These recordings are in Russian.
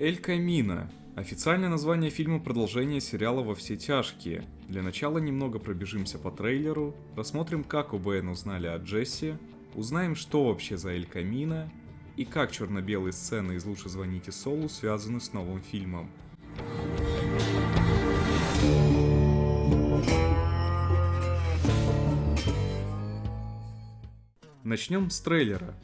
Эль Камино. Официальное название фильма продолжение сериала «Во все тяжкие». Для начала немного пробежимся по трейлеру, посмотрим, как ОБН узнали о Джесси, узнаем, что вообще за Эль Камино и как черно-белые сцены из «Лучше звоните Солу» связаны с новым фильмом. Начнем с трейлера.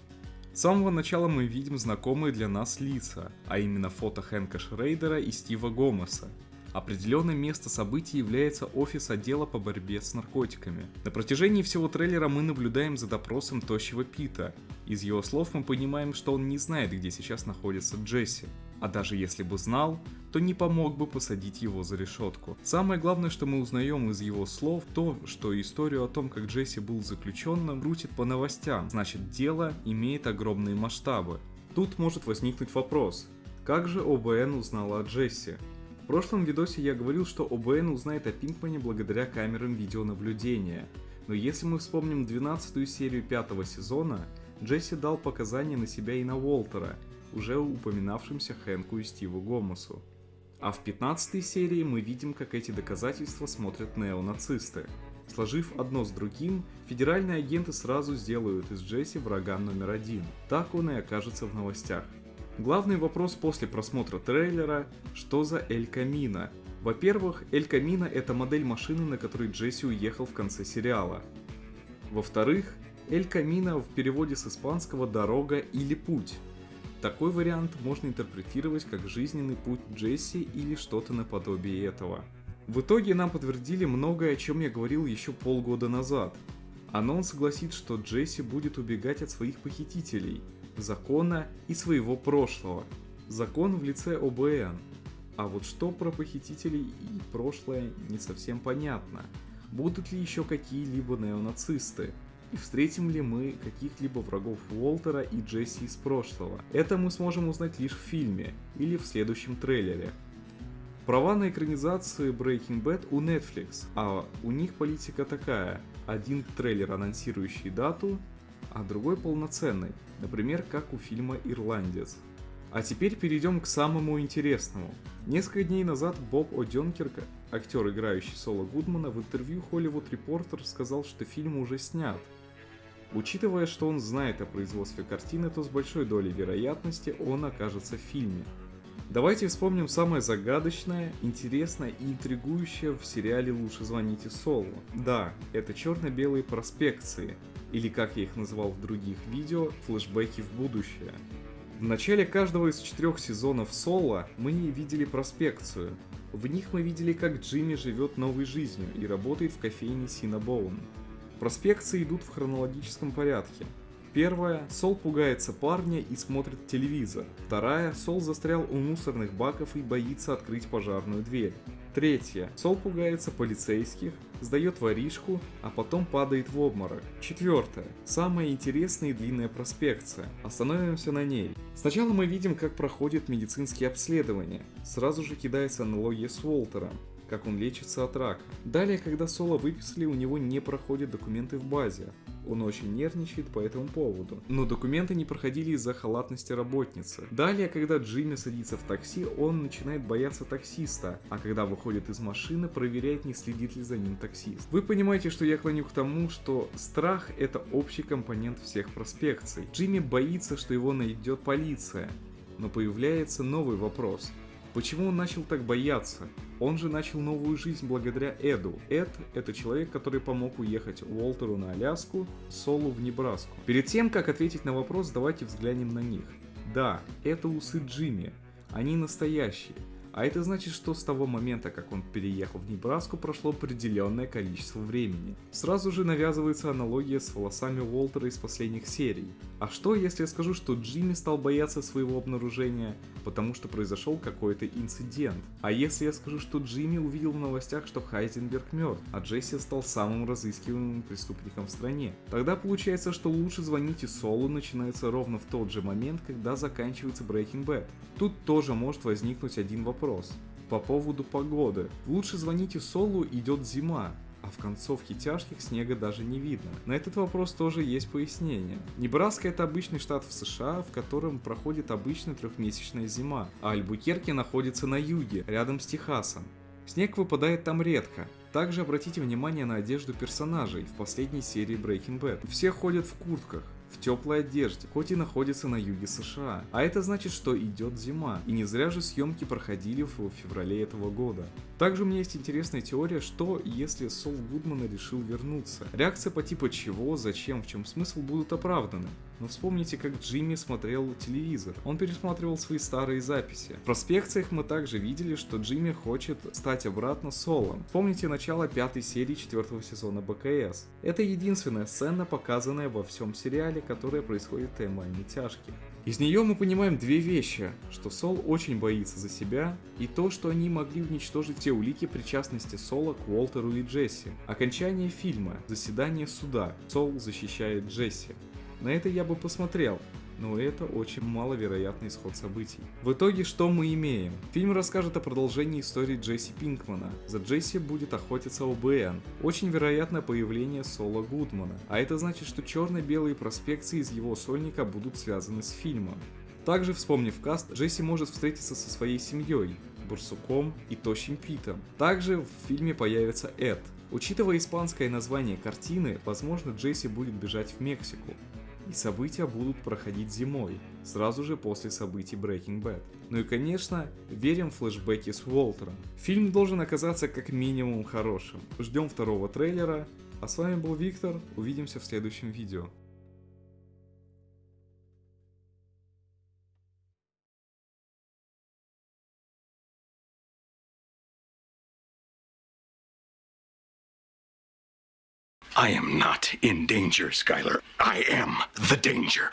С самого начала мы видим знакомые для нас лица, а именно фото Хэнка Шрейдера и Стива Гомеса. Определенное место событий является офис отдела по борьбе с наркотиками. На протяжении всего трейлера мы наблюдаем за допросом тощего Пита. Из его слов мы понимаем, что он не знает, где сейчас находится Джесси. А даже если бы знал, то не помог бы посадить его за решетку. Самое главное, что мы узнаем из его слов, то, что историю о том, как Джесси был заключенным, крутит по новостям, значит дело имеет огромные масштабы. Тут может возникнуть вопрос, как же ОБН узнала о Джесси? В прошлом видосе я говорил, что ОБН узнает о Пинкмане благодаря камерам видеонаблюдения. Но если мы вспомним 12 серию пятого сезона, Джесси дал показания на себя и на Уолтера, уже упоминавшимся Хэнку и Стиву Гомосу. А в 15 серии мы видим, как эти доказательства смотрят неонацисты. Сложив одно с другим, федеральные агенты сразу сделают из Джесси врага номер один. Так он и окажется в новостях. Главный вопрос после просмотра трейлера – что за Эль Камино? Во-первых, Эль Камино – это модель машины, на которой Джесси уехал в конце сериала. Во-вторых, Эль Камино в переводе с испанского «дорога» или «путь». Такой вариант можно интерпретировать как жизненный путь Джесси или что-то наподобие этого. В итоге нам подтвердили многое, о чем я говорил еще полгода назад. Анонс гласит, что Джесси будет убегать от своих похитителей, закона и своего прошлого. Закон в лице ОБН. А вот что про похитителей и прошлое не совсем понятно. Будут ли еще какие-либо неонацисты? И встретим ли мы каких-либо врагов Уолтера и Джесси из прошлого. Это мы сможем узнать лишь в фильме или в следующем трейлере. Права на экранизацию Breaking Bad у Netflix, а у них политика такая. Один трейлер, анонсирующий дату, а другой полноценный, например, как у фильма «Ирландец». А теперь перейдем к самому интересному. Несколько дней назад Боб О'Денкерк, актер, играющий Соло Гудмана, в интервью Hollywood Reporter сказал, что фильм уже снят, Учитывая, что он знает о производстве картины, то с большой долей вероятности он окажется в фильме. Давайте вспомним самое загадочное, интересное и интригующее в сериале «Лучше звоните Солу». Да, это черно-белые проспекции, или как я их называл в других видео, флешбеки в будущее. В начале каждого из четырех сезонов Соло мы видели проспекцию. В них мы видели, как Джимми живет новой жизнью и работает в кофейне Синабоун. Проспекции идут в хронологическом порядке. Первая – Сол пугается парня и смотрит телевизор. Вторая – Сол застрял у мусорных баков и боится открыть пожарную дверь. Третья – Сол пугается полицейских, сдает воришку, а потом падает в обморок. Четвертая – самая интересная и длинная проспекция. Остановимся на ней. Сначала мы видим, как проходят медицинские обследования. Сразу же кидается аналогия с Уолтером как он лечится от рака. Далее, когда Соло выписали, у него не проходят документы в базе. Он очень нервничает по этому поводу. Но документы не проходили из-за халатности работницы. Далее, когда Джимми садится в такси, он начинает бояться таксиста, а когда выходит из машины, проверяет, не следит ли за ним таксист. Вы понимаете, что я клоню к тому, что страх это общий компонент всех проспекций. Джимми боится, что его найдет полиция. Но появляется новый вопрос. Почему он начал так бояться? Он же начал новую жизнь благодаря Эду. Эд — это человек, который помог уехать Уолтеру на Аляску, Солу в Небраску. Перед тем, как ответить на вопрос, давайте взглянем на них. Да, это усы Джимми. Они настоящие. А это значит, что с того момента, как он переехал в Небраску, прошло определенное количество времени. Сразу же навязывается аналогия с волосами Уолтера из последних серий. А что, если я скажу, что Джимми стал бояться своего обнаружения, потому что произошел какой-то инцидент? А если я скажу, что Джимми увидел в новостях, что Хайзенберг мертв, а Джесси стал самым разыскиваемым преступником в стране? Тогда получается, что лучше звоните Солу начинается ровно в тот же момент, когда заканчивается Breaking Bad. Тут тоже может возникнуть один вопрос по поводу погоды. Лучше звоните Солу, идет зима. А в концовке тяжких снега даже не видно. На этот вопрос тоже есть пояснение. Небраска это обычный штат в США, в котором проходит обычная трехмесячная зима, а Альбукерки находится на юге, рядом с Техасом. Снег выпадает там редко. Также обратите внимание на одежду персонажей в последней серии Breaking Bad. Все ходят в куртках, в теплой одежде, хоть и находится на юге США. А это значит, что идет зима, и не зря же съемки проходили в феврале этого года. Также у меня есть интересная теория, что если Сол Гудмана решил вернуться. Реакция по типу чего, зачем, в чем смысл будут оправданы. Но вспомните, как Джимми смотрел телевизор. Он пересматривал свои старые записи. В проспекциях мы также видели, что Джимми хочет стать обратно Солом. Помните начало пятой серии четвертого сезона БКС. Это единственная сцена, показанная во всем сериале, которая происходит в таймлайне тяжких. Из нее мы понимаем две вещи, что Сол очень боится за себя, и то, что они могли уничтожить все улики причастности Сола к Уолтеру и Джесси. Окончание фильма, заседание суда, Сол защищает Джесси. На это я бы посмотрел, но это очень маловероятный исход событий. В итоге что мы имеем? Фильм расскажет о продолжении истории Джесси Пинкмана. За Джесси будет охотиться ОБН. Очень вероятное появление Соло Гудмана. А это значит, что черно-белые проспекции из его сольника будут связаны с фильмом. Также, вспомнив каст, Джесси может встретиться со своей семьей, Бурсуком и Тощим Питом. Также в фильме появится Эд. Учитывая испанское название картины, возможно Джесси будет бежать в Мексику и события будут проходить зимой, сразу же после событий Breaking Bad. Ну и конечно, верим в флешбеки с Уолтером. Фильм должен оказаться как минимум хорошим. Ждем второго трейлера, а с вами был Виктор, увидимся в следующем видео. I am not in danger, Skylar. I am the danger.